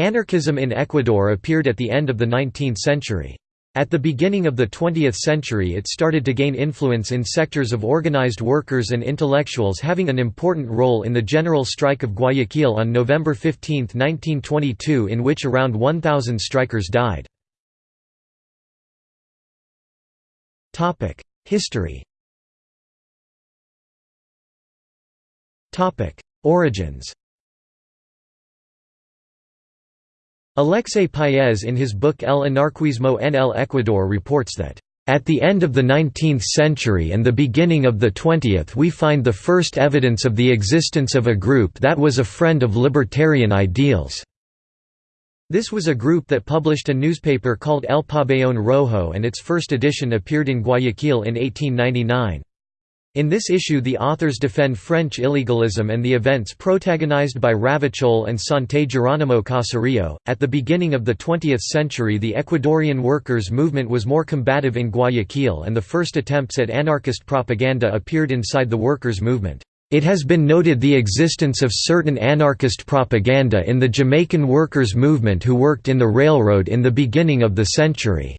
Anarchism in Ecuador appeared at the end of the 19th century. At the beginning of the 20th century it started to gain influence in sectors of organized workers and intellectuals having an important role in the general strike of Guayaquil on November 15, 1922 in which around 1,000 strikers died. History Origins Alexei Paez in his book El Anarquismo en el Ecuador reports that, "...at the end of the 19th century and the beginning of the 20th we find the first evidence of the existence of a group that was a friend of libertarian ideals." This was a group that published a newspaper called El Pabellón Rojo and its first edition appeared in Guayaquil in 1899. In this issue the authors defend French illegalism and the events protagonized by Ravachol and Santé Geronimo Caserio. At the beginning of the 20th century the Ecuadorian workers' movement was more combative in Guayaquil and the first attempts at anarchist propaganda appeared inside the workers' movement. It has been noted the existence of certain anarchist propaganda in the Jamaican workers' movement who worked in the railroad in the beginning of the century.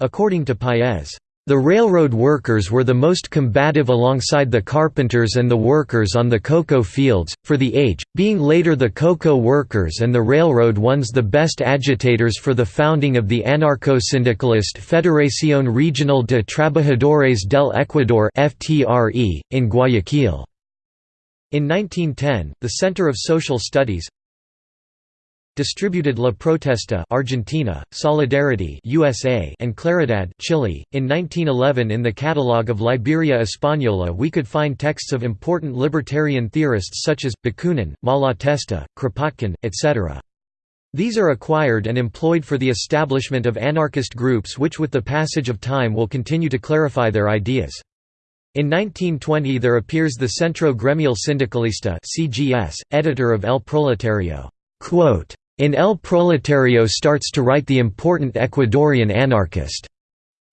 According to Paez, the railroad workers were the most combative alongside the carpenters and the workers on the cocoa fields, for the age, being later the cocoa workers and the railroad ones the best agitators for the founding of the anarcho-syndicalist Federación Regional de Trabajadores del Ecuador in Guayaquil. In 1910, the Center of Social Studies, distributed La Protesta Argentina, Solidarity USA and Claridad Chile. .In 1911 in the catalogue of Liberia Española we could find texts of important libertarian theorists such as, Bakunin, Malatesta, Kropotkin, etc. These are acquired and employed for the establishment of anarchist groups which with the passage of time will continue to clarify their ideas. In 1920 there appears the Centro Gremial Sindicalista CGS, editor of El Proletario. In El Proletario starts to write the important Ecuadorian anarchist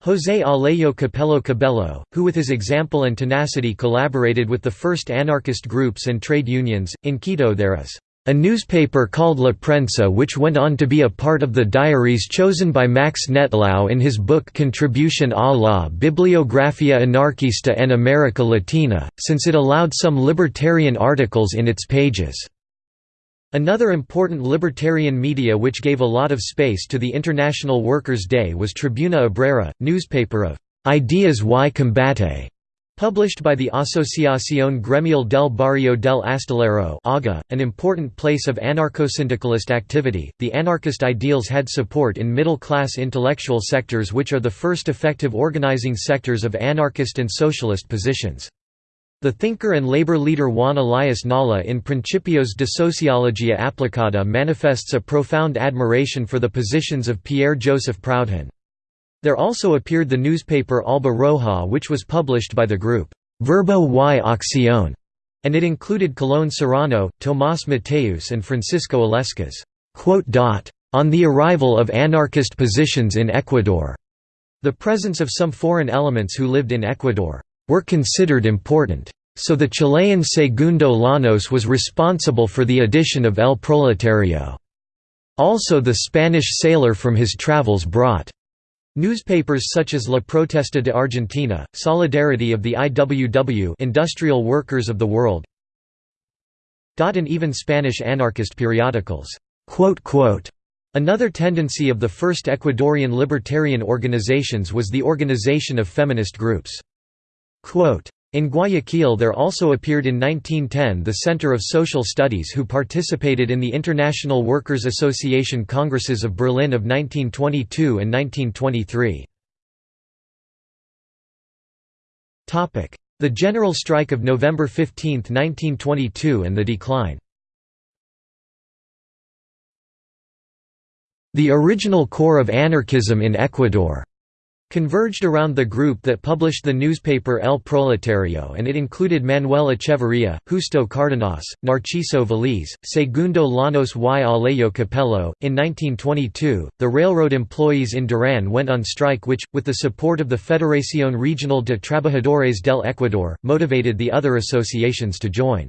José Alejo Capello Cabello, who with his example and tenacity collaborated with the first anarchist groups and trade unions. In Quito there is a newspaper called La Prensa which went on to be a part of the diaries chosen by Max Nettlau in his book Contribution a la Bibliografía Anarquista en América Latina, since it allowed some libertarian articles in its pages. Another important libertarian media which gave a lot of space to the International Workers' Day was Tribuna Obrera, newspaper of «Ideas y Combate», published by the Asociación Gremial del Barrio del Astillero AGA, an important place of anarcho-syndicalist activity. The anarchist ideals had support in middle-class intellectual sectors which are the first effective organizing sectors of anarchist and socialist positions. The thinker and labor leader Juan Elias Nala in Principios de Sociologia Aplicada manifests a profound admiration for the positions of Pierre-Joseph Proudhon. There also appeared the newspaper Alba Roja which was published by the group, Verbo y Acción, and it included Colón Serrano, Tomás Mateus and Francisco Illescas. On the arrival of anarchist positions in Ecuador, the presence of some foreign elements who lived in Ecuador were considered important. So the Chilean Segundo Llanos was responsible for the addition of El Proletario. Also the Spanish sailor from his travels brought Newspapers such as La Protesta de Argentina, Solidarity of the IWW Industrial Workers of the World and even Spanish anarchist periodicals. Another tendency of the first Ecuadorian libertarian organizations was the organization of feminist groups. In Guayaquil there also appeared in 1910 the Center of Social Studies who participated in the International Workers' Association Congresses of Berlin of 1922 and 1923. The General Strike of November 15, 1922 and the decline The original core of anarchism in Ecuador converged around the group that published the newspaper El Proletario and it included Manuel Echeverría, Justo Cardenas, Narciso Valiz, Segundo Llanos y Alejo Capello. In 1922, the railroad employees in Duran went on strike which, with the support of the Federación Regional de Trabajadores del Ecuador, motivated the other associations to join.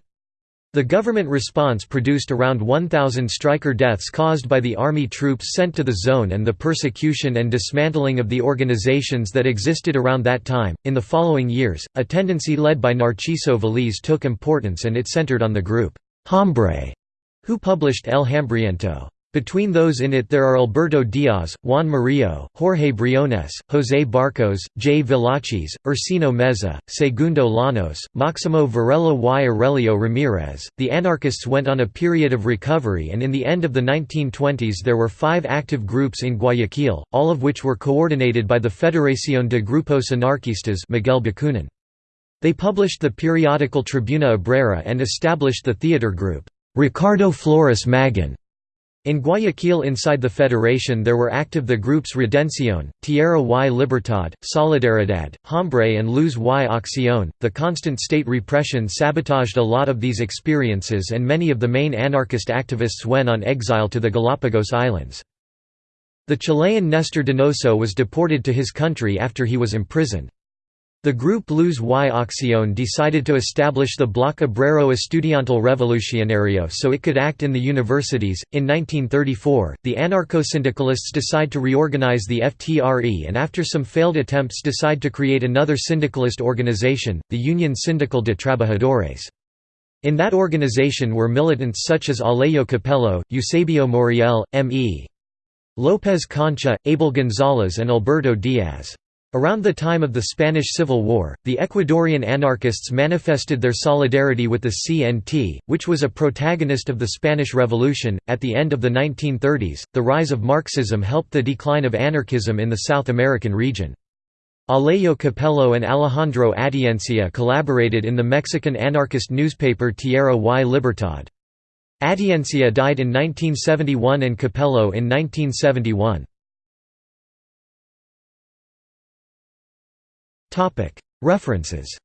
The government response produced around 1,000 striker deaths caused by the army troops sent to the zone and the persecution and dismantling of the organizations that existed around that time. In the following years, a tendency led by Narciso Vallese took importance and it centered on the group Hombre, who published El Hambriento. Between those in it there are Alberto Diaz, Juan Murillo, Jorge Briones, José Barcos, J. Villachis, Ursino Meza, Segundo Llanos, Maximo Varela y Aurelio Ramirez. The anarchists went on a period of recovery and in the end of the 1920s there were five active groups in Guayaquil, all of which were coordinated by the Federación de Grupos Anarquistas Miguel Bakunin. They published the periodical Tribuna Obrera and established the theater group, Ricardo Flores Magón in Guayaquil inside the federation there were active the groups Redención, Tierra y Libertad, Solidaridad, Hombre and Luz y Acción. The constant state repression sabotaged a lot of these experiences and many of the main anarchist activists went on exile to the Galapagos Islands. The Chilean Nestor Donoso was deported to his country after he was imprisoned. The group Luz y Acción decided to establish the Bloc Obrero Estudiantil Revolucionario so it could act in the universities. In 1934, the anarcho-syndicalists decide to reorganize the FTRE and after some failed attempts decide to create another syndicalist organization, the Union Sindical de Trabajadores. In that organization were militants such as Alejo Capello, Eusebio Moriel, M.E. López Concha, Abel González and Alberto Diaz. Around the time of the Spanish Civil War, the Ecuadorian anarchists manifested their solidarity with the CNT, which was a protagonist of the Spanish Revolution. At the end of the 1930s, the rise of Marxism helped the decline of anarchism in the South American region. Alejo Capello and Alejandro Atiencia collaborated in the Mexican anarchist newspaper Tierra y Libertad. Atiencia died in 1971 and Capello in 1971. References